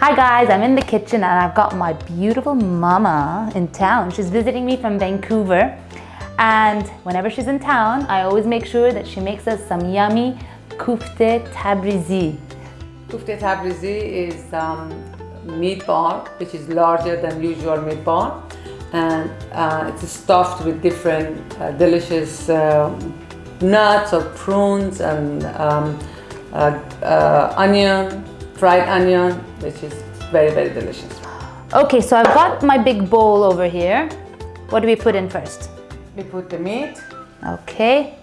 Hi guys, I'm in the kitchen and I've got my beautiful mama in town. She's visiting me from Vancouver. And whenever she's in town, I always make sure that she makes us some yummy kufte tabrizi. Kufte tabrizi is um, meatball, which is larger than usual meatball. And uh, it's stuffed with different uh, delicious uh, nuts or prunes and um, uh, uh, onion, fried onion, which is very, very delicious. Okay, so I've got my big bowl over here. What do we put in first? We put the meat. Okay,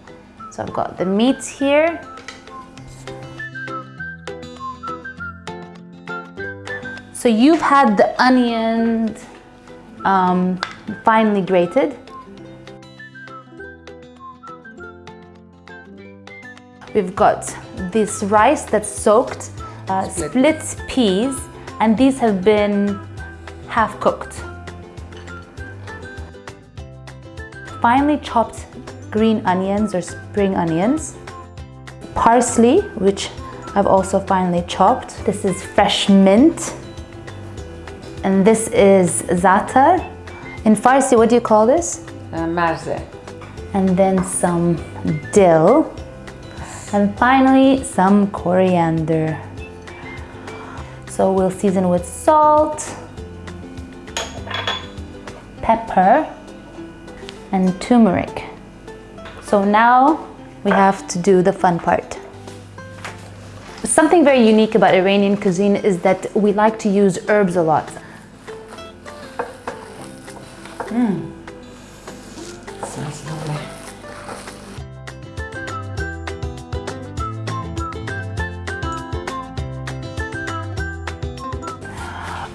so I've got the meat here. So you've had the onions um, finely grated. We've got this rice that's soaked, uh, split. split peas, and these have been half cooked. Finely chopped green onions or spring onions, parsley, which I've also finely chopped. This is fresh mint, and this is za'atar. In Farsi, what do you call this? Uh, marze. And then some dill. And finally, some coriander. So we'll season with salt, pepper, and turmeric. So now we have to do the fun part. Something very unique about Iranian cuisine is that we like to use herbs a lot. Mmm. Smells lovely.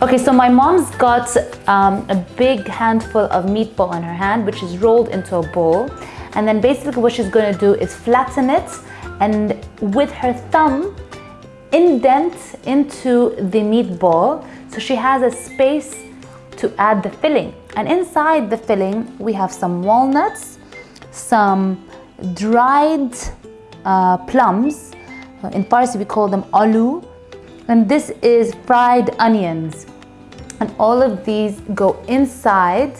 Okay, so my mom's got um, a big handful of meatball in her hand, which is rolled into a bowl. And then basically what she's gonna do is flatten it and with her thumb, indent into the meatball. So she has a space to add the filling. And inside the filling, we have some walnuts, some dried uh, plums. In Farsi, we call them alu. And this is fried onions. And all of these go inside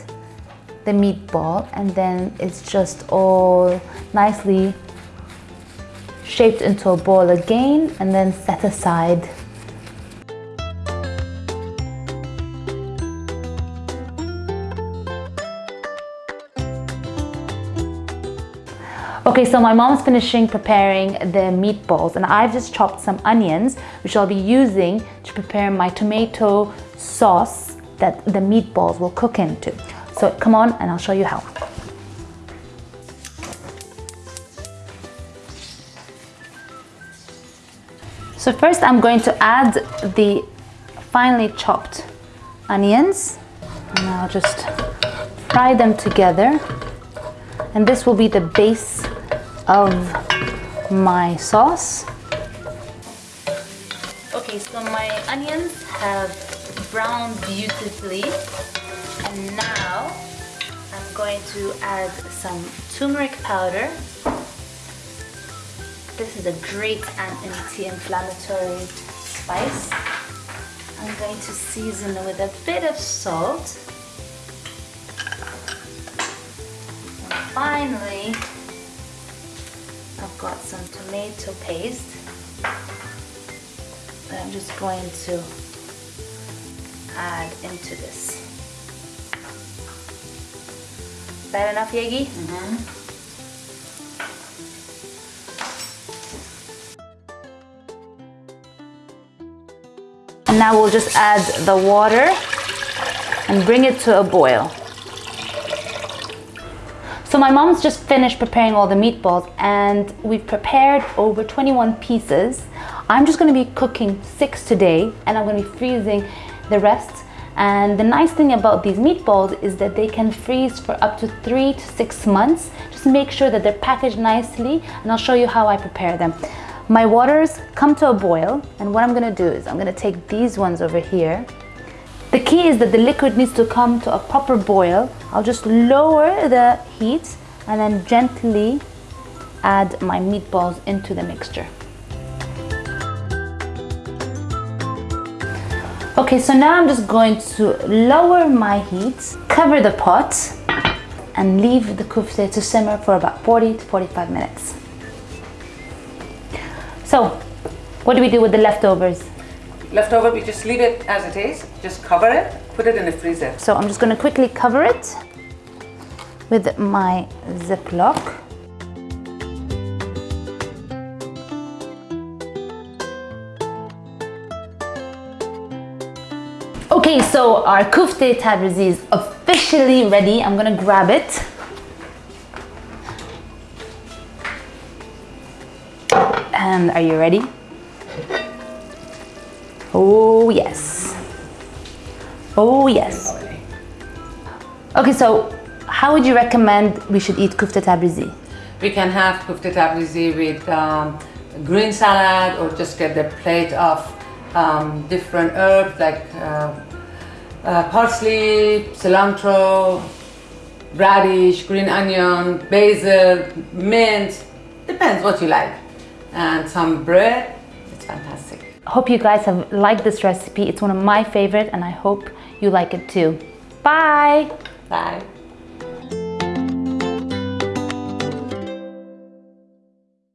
the meatball and then it's just all nicely shaped into a ball again and then set aside. Okay, so my mom's finishing preparing the meatballs and I've just chopped some onions, which I'll be using to prepare my tomato sauce that the meatballs will cook into. So come on and I'll show you how. So first I'm going to add the finely chopped onions and I'll just fry them together and this will be the base of my sauce. Okay, so my onions have browned beautifully and now I'm going to add some turmeric powder. This is a great anti-inflammatory spice. I'm going to season with a bit of salt. And finally, I've got some tomato paste that I'm just going to add into this. Is that enough, Yegi? Mm -hmm. And now we'll just add the water and bring it to a boil. So my mom's just finished preparing all the meatballs and we've prepared over 21 pieces. I'm just gonna be cooking six today and I'm gonna be freezing the rest. And the nice thing about these meatballs is that they can freeze for up to three to six months. Just make sure that they're packaged nicely and I'll show you how I prepare them. My waters come to a boil and what I'm gonna do is I'm gonna take these ones over here. The key is that the liquid needs to come to a proper boil. I'll just lower the heat and then gently add my meatballs into the mixture. Okay, so now I'm just going to lower my heat, cover the pot, and leave the kufte to simmer for about 40 to 45 minutes. So, what do we do with the leftovers? Leftover, we just leave it as it is. Just cover it, put it in the freezer. So I'm just going to quickly cover it with my Ziploc. Okay, so our kufte tabrizi is officially ready. I'm gonna grab it. And are you ready? Oh yes. Oh yes. Okay, so how would you recommend we should eat kufte tabrizi? We can have kufte tabrizi with um, green salad or just get the plate of um, different herbs like uh, uh, parsley, cilantro, radish, green onion, basil, mint, depends what you like. And some bread, it's fantastic. Hope you guys have liked this recipe. It's one of my favorite and I hope you like it too. Bye! Bye.